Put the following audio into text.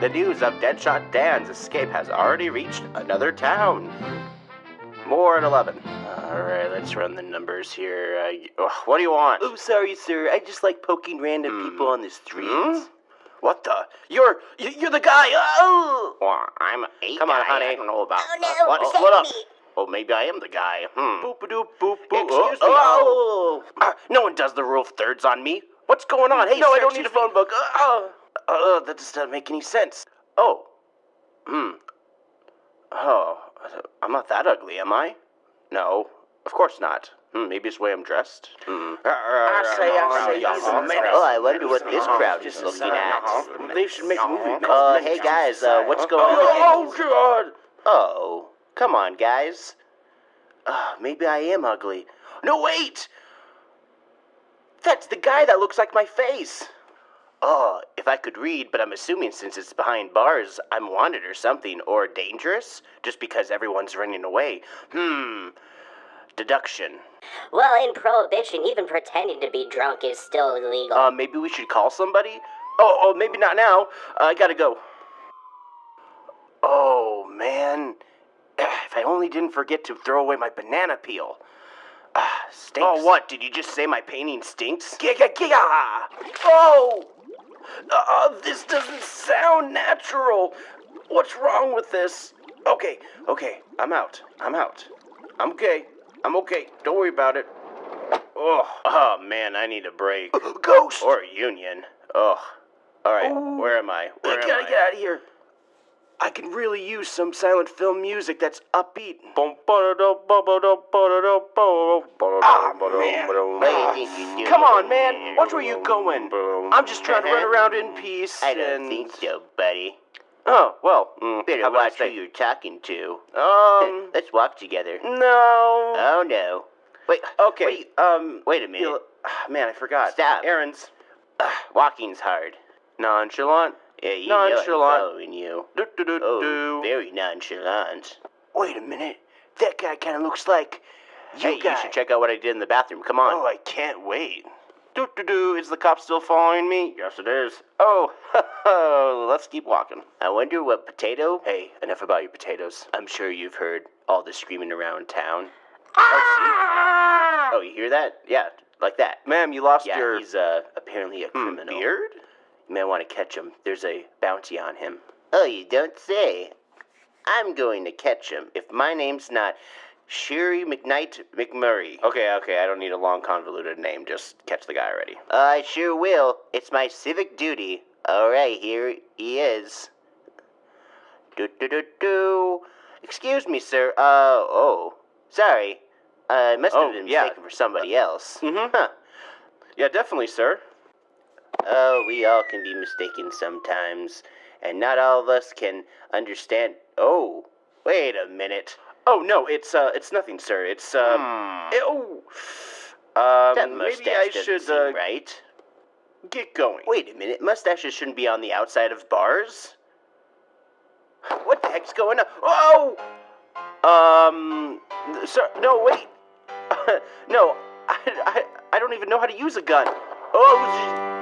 The news of Deadshot Dan's escape has already reached another town. More at 11. Alright, let's run the numbers here. Uh, what do you want? Oh, sorry, sir. I just like poking random Hmm. people on the streets. Hmm? What the? You're you're the guy. Oh, well, I'm a Come guy. on, honey. I don't know about. Oh, no, uh, what, save what up? me. Oh, maybe I am the guy. Hmm. Boop a doop boop boop. Excuse me. Oh, Uh, no one does the rule of thirds on me. What's going on? Hey, no, I don't need a phone book. Uh, uh. Uh, that just doesn't make any sense. Oh. Hmm. Oh, I'm not that ugly, am I? No, of course not. Hmm, maybe it's the way I'm dressed. Hmm. I say, I say, a menace. Oh, I wonder what this crowd is looking at. They should make a movie. Uh, hey guys, uh, what's going on? Oh, God. Oh, come on, guys. Uh, maybe I am ugly. No, wait! That's the guy that looks like my face. Oh, if I could read, but I'm assuming since it's behind bars, I'm wanted or something, or dangerous, just because everyone's running away. Hmm. Deduction. Well, in Prohibition, even pretending to be drunk is still illegal. Uh, maybe we should call somebody? Oh, oh, maybe not now. Uh, I gotta go. Oh, man. If I only didn't forget to throw away my banana peel. Ah, stinks. Oh, what? Did you just say my painting stinks? Giga, giga! Oh! Uh, this doesn't sound natural. What's wrong with this? Okay, okay, I'm out. I'm out. I'm okay. I'm okay. Don't worry about it. Oh, oh man, I need a break. Ghost. Or a union. Ugh. All right, where am I? Where I am gotta I? get out of here. I can really use some silent film music that's upbeat. Man. what do you think you're doing? Come on, man. Watch where you going. I'm just trying to run around in peace. I don't and... think so, buddy. Oh well. mm, Better how I watch who you're talking to. Um. Let's walk together. no. Oh no. Wait. Okay. Wait, um. wait a minute. ah, Man, I forgot. Stop. Errands. Ugh, walking's hard. Nonchalant. Yeah, you know I'm Nonchalant. following you. Do do do Oh, do. very nonchalant. Wait a minute. That guy kind of looks like you Hey, guy. you should check out what I did in the bathroom. Come on. Oh, I can't wait. Do do do. Is the cop still following me? Yes, it is. Oh, let's keep walking. I wonder what potato. Hey, enough about your potatoes. I'm sure you've heard all the screaming around town. Oh, Oh, you hear that? Yeah, like that. see? Ma'am, you lost Yeah, your he's uh, apparently a hmm, criminal. beard. You may want to catch him. There's a bounty on him. Oh, you don't say. I'm going to catch him if my name's not Sherry McKnight McMurray. Okay, okay. I don't need a long, convoluted name. Just catch the guy already. I sure will. It's my civic duty. All right, here he is. Do do do do. Excuse me, sir. Uh oh. Sorry. I must have Oh, been yeah. mistaken for somebody else. Mm-hmm. Huh. Yeah, definitely, sir. Oh, we all can be mistaken sometimes, and not all of us can understand. Oh, wait a minute. Oh no, it's uh, it's nothing, sir. It's um. Hmm. eh, oh. Um, That maybe I should uh, right. get going. Wait a minute. Mustaches shouldn't be on the outside of bars. What the heck's going on? Oh! Um, sir, no, wait. no, I, I, I don't even know how to use a gun. Oh,